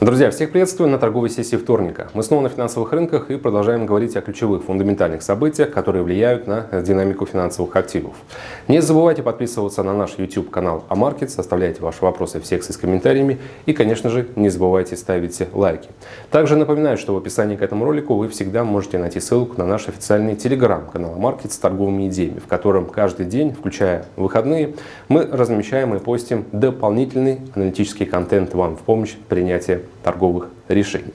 Друзья, всех приветствую на торговой сессии вторника. Мы снова на финансовых рынках и продолжаем говорить о ключевых фундаментальных событиях, которые влияют на динамику финансовых активов. Не забывайте подписываться на наш YouTube канал Амаркет, оставляйте ваши вопросы в секции с комментариями и, конечно же, не забывайте ставить лайки. Также напоминаю, что в описании к этому ролику вы всегда можете найти ссылку на наш официальный телеграм-канал Амаркет с торговыми идеями, в котором каждый день, включая выходные, мы размещаем и постим дополнительный аналитический контент вам в помощь принятия торговых решений.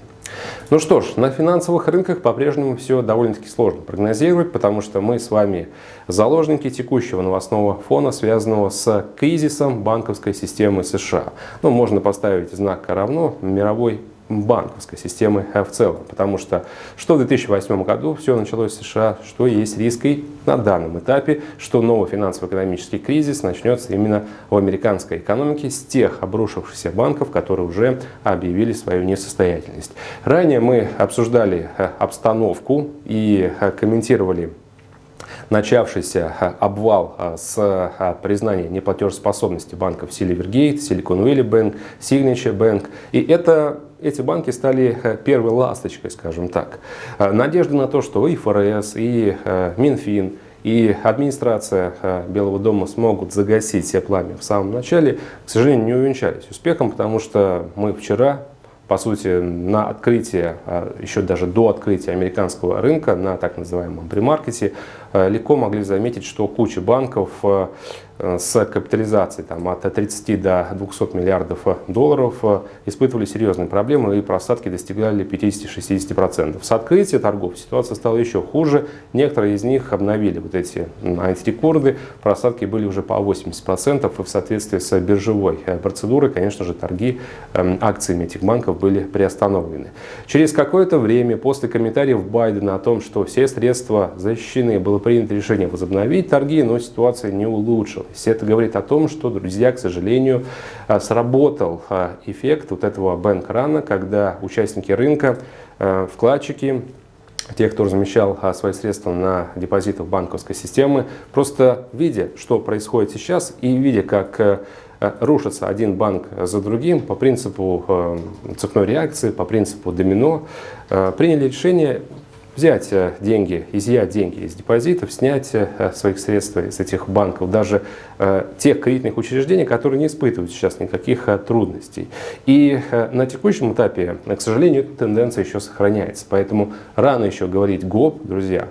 Ну что ж, на финансовых рынках по-прежнему все довольно-таки сложно прогнозировать, потому что мы с вами заложники текущего новостного фона, связанного с кризисом банковской системы США. Ну, можно поставить знак равно мировой банковской системы в целом. Потому что что в 2008 году все началось в США, что есть риск и на данном этапе, что новый финансово-экономический кризис начнется именно в американской экономике с тех обрушившихся банков, которые уже объявили свою несостоятельность. Ранее мы обсуждали э, обстановку и э, комментировали начавшийся э, обвал с признания неплатежеспособности банков Silvergate, Silicon Valley Bank, Signature Bank. И это эти банки стали э, первой ласточкой, скажем так. Э, надежда на то, что и ФРС, и э, Минфин, и администрация Белого дома смогут загасить все пламя в самом начале, к сожалению, не увенчались успехом, потому что мы вчера по сути, на открытие, еще даже до открытия американского рынка, на так называемом премаркете, легко могли заметить, что куча банков с капитализацией там, от 30 до 200 миллиардов долларов э, испытывали серьезные проблемы и просадки достигали 50-60%. С открытия торгов ситуация стала еще хуже. Некоторые из них обновили вот эти антирекорды. Просадки были уже по 80% и в соответствии с биржевой э, процедурой, конечно же, торги эм, акциями этих банков были приостановлены. Через какое-то время после комментариев Байдена о том, что все средства защищены, было принято решение возобновить торги, но ситуация не улучшилась закончилось. Это говорит о том, что, друзья, к сожалению, а, сработал а, эффект вот этого бэнк-рана, когда участники рынка, а, вкладчики, те, кто размещал свои средства на депозитах банковской системы, просто видя, что происходит сейчас и видя, как рушится один банк за другим по принципу цепной реакции, по принципу домино, приняли решение взять э, деньги, изъять деньги из депозитов, снять э, своих средств из этих банков, даже э, тех кредитных учреждений, которые не испытывают сейчас никаких трудностей. И на текущем этапе, к сожалению, эта тенденция еще сохраняется. Поэтому рано еще говорить ГОП, друзья.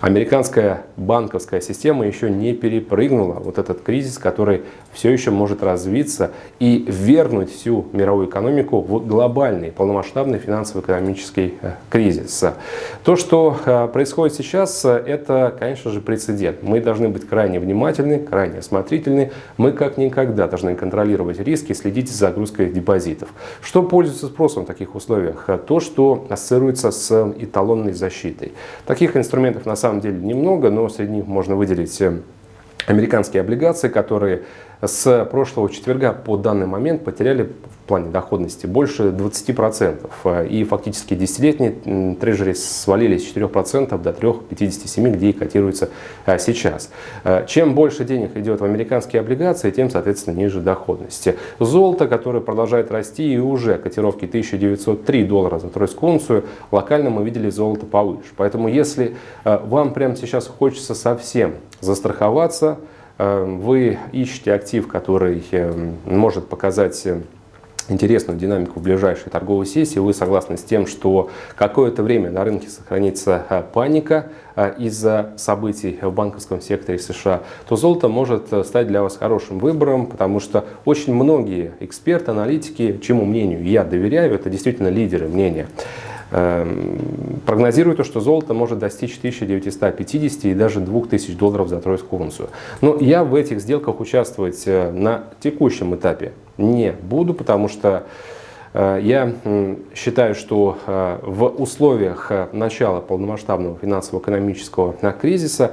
Американская банковская система еще не перепрыгнула вот этот кризис, который все еще может развиться и вернуть всю мировую экономику в глобальный полномасштабный финансово-экономический кризис. То, что э, происходит сейчас, э, это, конечно же, прецедент. Мы должны быть крайне внимательны, крайне осмотрительны. Мы как никогда должны контролировать риски, следить за загрузкой депозитов. Что пользуется спросом в таких условиях? Э, то, что ассоциируется с эталонной защитой. Таких инструментов на самом деле немного, но среди них можно выделить американские облигации, которые с прошлого четверга по данный момент потеряли в плане доходности больше 20%. И фактически десятилетние трежери свалились с 4% до 3,57%, где и котируются а, сейчас. А, чем больше денег идет в американские облигации, тем, соответственно, ниже доходности. Золото, которое продолжает расти и уже котировки 1903 доллара за тройскую унцию, локально мы видели золото повыше. Поэтому если вам прямо сейчас хочется совсем застраховаться, вы ищете актив, который может показать э, интересную динамику в ближайшей торговой сессии, вы согласны с тем, что какое-то время на рынке сохранится э, паника э, из-за событий в банковском секторе США, то золото может стать для вас хорошим выбором, потому что очень многие эксперты, аналитики, чему мнению я доверяю, это действительно лидеры мнения, Эм, прогнозируют, что золото может достичь 1950 и даже 2000 долларов за тройскую унцию. Но я в этих сделках участвовать э, на текущем этапе не буду, потому что э, я считаю, что э, в условиях начала полномасштабного финансово-экономического кризиса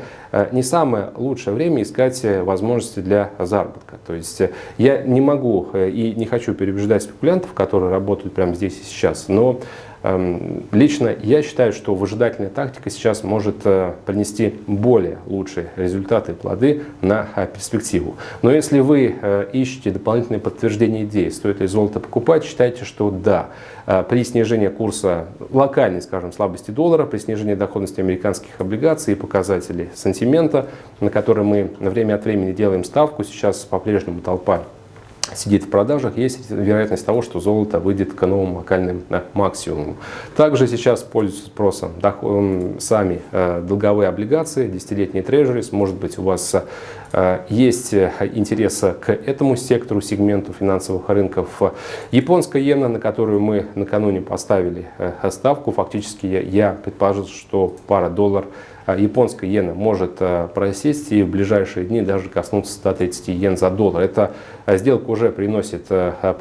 не самое лучшее время искать возможности для заработка. То есть я не могу и не хочу переубеждать спекулянтов, которые работают прямо здесь и сейчас, но Эм, лично я считаю, что выжидательная тактика сейчас может э, принести более лучшие результаты и плоды на э, перспективу. Но если вы э, ищете дополнительные подтверждения идеи, стоит ли золото покупать, считайте, что да. При снижении курса локальной, скажем, слабости доллара, при снижении доходности американских облигаций и показателей сантимента, на которые мы время от времени делаем ставку, сейчас по-прежнему толпа сидит в продажах, есть вероятность того, что золото выйдет к новым локальным да, максимумам. Также сейчас пользуются спросом сами э, долговые облигации, десятилетние трежерис. Может быть, у вас э, есть интерес к этому сектору, сегменту финансовых рынков. Японская иена, на которую мы накануне поставили э, ставку, фактически я, предположил, что пара доллар японская иена может э, просесть и в ближайшие дни даже коснуться 130 йен за доллар. Эта э, сделка уже приносит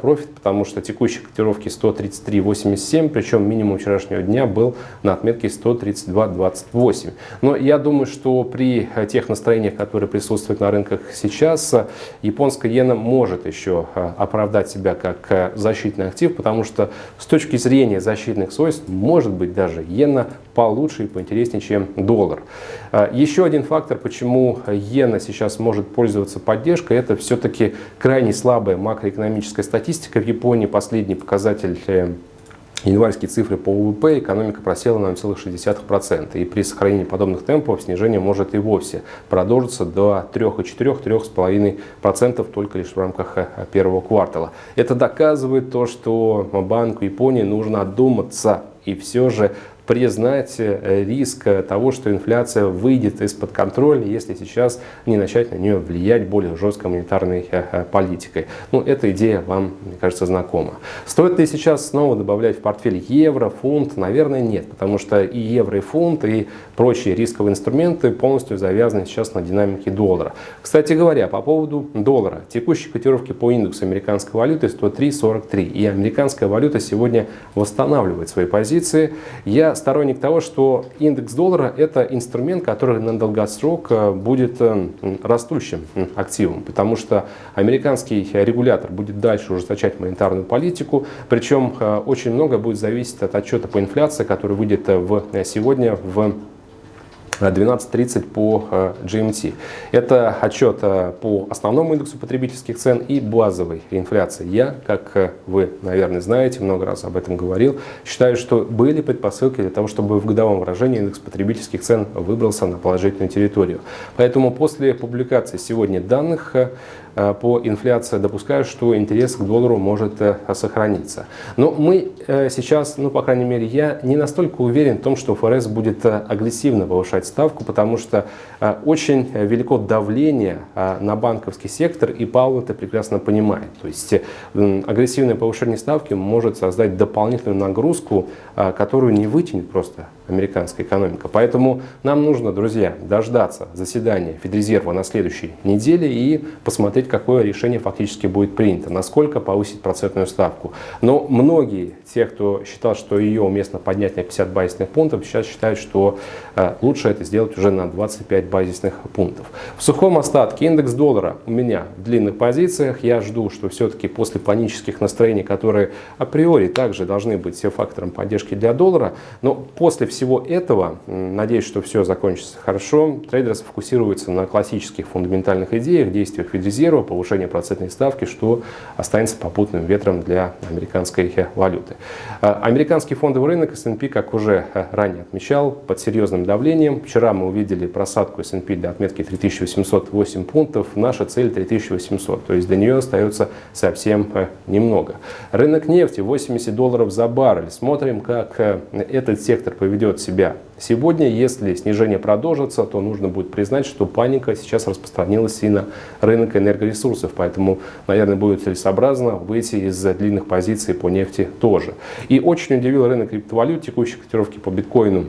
профит, потому что текущие котировки 133.87, причем минимум вчерашнего дня был на отметке 132.28. Но я думаю, что при тех настроениях, которые присутствуют на рынках сейчас, японская иена может еще оправдать себя как защитный актив, потому что с точки зрения защитных свойств, может быть даже иена получше и поинтереснее, чем доллар доллар. А, еще один фактор, почему иена сейчас может пользоваться поддержкой, это все-таки крайне слабая макроэкономическая статистика. В Японии последний показатель э, январские цифры по ВВП экономика просела на 0,6%. И при сохранении подобных темпов снижение может и вовсе продолжиться до 3,4-3,5% только лишь в рамках э, первого квартала. Это доказывает то, что Банку Японии нужно отдуматься и все же признать э, риск того, что инфляция выйдет из-под контроля, если сейчас не начать на нее влиять более жесткой монетарной э, э, политикой. Ну, эта идея вам, мне кажется, знакома. Стоит ли сейчас снова добавлять в портфель евро, фунт? Наверное, нет, потому что и евро, и фунт, и прочие рисковые инструменты полностью завязаны сейчас на динамике доллара. Кстати говоря, по поводу доллара. Текущие котировки по индексу американской валюты 103.43, и американская валюта сегодня восстанавливает свои позиции. Я сторонник того, что индекс доллара – это инструмент, который на долгосрок э, будет э, растущим активом, потому что американский регулятор будет дальше ужесточать монетарную политику, причем э, очень много будет зависеть от отчета по инфляции, который выйдет в, сегодня в 12.30 по э, GMT. Это отчет э, по основному индексу потребительских цен и базовой инфляции. Я, как э, вы, наверное, знаете, много раз об этом говорил, считаю, что были предпосылки для того, чтобы в годовом выражении индекс потребительских цен выбрался на положительную территорию. Поэтому после публикации сегодня данных по инфляции допускаю, что интерес к доллару может сохраниться. Но мы сейчас, ну, по крайней мере, я не настолько уверен в том, что ФРС будет агрессивно повышать ставку, потому что очень велико давление на банковский сектор, и Паул это прекрасно понимает. То есть агрессивное повышение ставки может создать дополнительную нагрузку, которую не вытянет просто американская экономика. Поэтому нам нужно, друзья, дождаться заседания Федрезерва на следующей неделе и посмотреть, какое решение фактически будет принято, насколько повысить процентную ставку. Но многие, те, кто считал, что ее уместно поднять на 50 базисных пунктов, сейчас считают, что э, лучше это сделать уже на 25 базисных пунктов. В сухом остатке индекс доллара у меня в длинных позициях. Я жду, что все-таки после панических настроений, которые априори также должны быть все фактором поддержки для доллара, но после всего этого, надеюсь, что все закончится хорошо, трейдеры сфокусируются на классических фундаментальных идеях, действиях Федрезерва, первого повышения процентной ставки, что останется попутным ветром для американской валюты. А, американский фондовый рынок S&P, как уже э, ранее отмечал, под серьезным давлением. Вчера мы увидели просадку S&P для отметки 3808 пунктов. Наша цель 3800, то есть до нее остается совсем э, немного. Рынок нефти 80 долларов за баррель. Смотрим, как этот сектор поведет себя Сегодня, если снижение продолжится, то нужно будет признать, что паника сейчас распространилась и на рынок энергоресурсов. Поэтому, наверное, будет целесообразно выйти из длинных позиций по нефти тоже. И очень удивил рынок криптовалют, текущие котировки по биткоину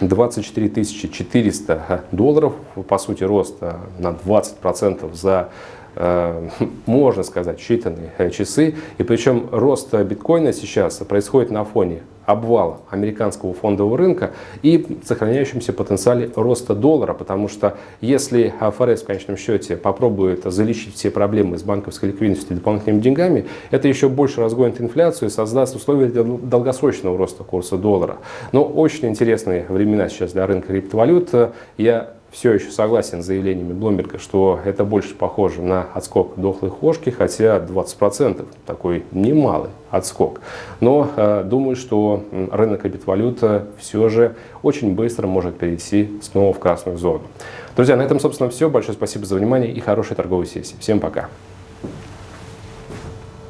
24 400 долларов, по сути рост на 20% за Э, можно сказать, считанные э, часы. И причем рост биткоина сейчас происходит на фоне обвала американского фондового рынка и сохраняющемся потенциале роста доллара, потому что если ФРС в конечном счете попробует залечить все проблемы с банковской ликвидностью дополнительными деньгами, это еще больше разгонит инфляцию и создаст условия для долгосрочного роста курса доллара. Но очень интересные времена сейчас для рынка криптовалют. Я все еще согласен с заявлениями Блумберга, что это больше похоже на отскок дохлой кошки, хотя 20% такой немалый отскок. Но э, думаю, что рынок криптовалют все же очень быстро может перейти снова в красную зону. Друзья, на этом, собственно, все. Большое спасибо за внимание и хорошей торговой сессии. Всем пока.